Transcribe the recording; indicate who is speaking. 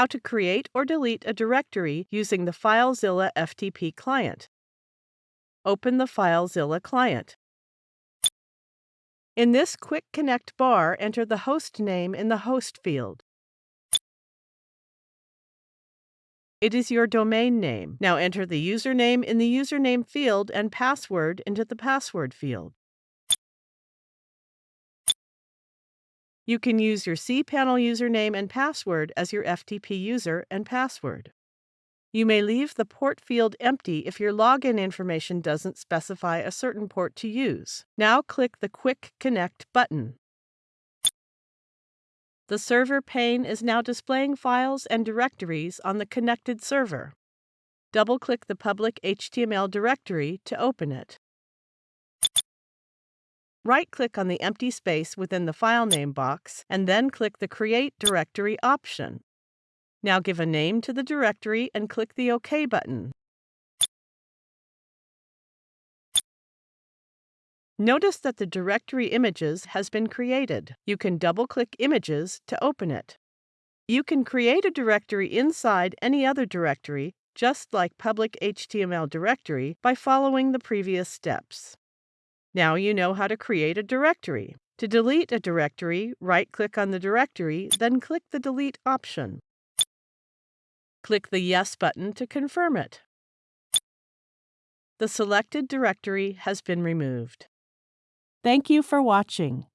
Speaker 1: how to create or delete a directory using the FileZilla FTP client. Open the FileZilla client. In this Quick Connect bar, enter the host name in the host field. It is your domain name. Now enter the username in the username field and password into the password field. You can use your cPanel username and password as your FTP user and password. You may leave the port field empty if your login information doesn't specify a certain port to use. Now click the Quick Connect button. The server pane is now displaying files and directories on the connected server. Double-click the public HTML directory to open it. Right-click on the empty space within the file name box and then click the Create Directory option. Now give a name to the directory and click the OK button. Notice that the directory images has been created. You can double-click images to open it. You can create a directory inside any other directory, just like public HTML directory, by following the previous steps. Now you know how to create a directory. To delete a directory, right-click on the directory, then click the Delete option. Click the Yes button to confirm it. The selected directory has been removed. Thank you for watching.